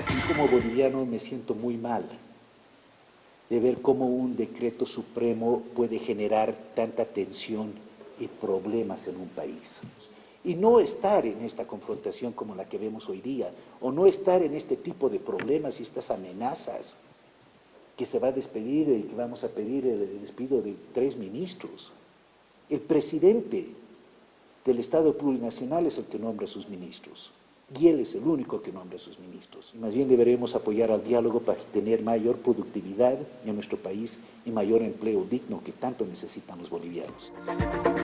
Y como boliviano me siento muy mal de ver cómo un decreto supremo puede generar tanta tensión y problemas en un país. Y no estar en esta confrontación como la que vemos hoy día, o no estar en este tipo de problemas y estas amenazas que se va a despedir y que vamos a pedir el despido de tres ministros. El presidente del Estado plurinacional es el que nombra a sus ministros y él es el único que nombra a sus ministros. Y más bien deberemos apoyar al diálogo para tener mayor productividad en nuestro país y mayor empleo digno que tanto necesitan los bolivianos.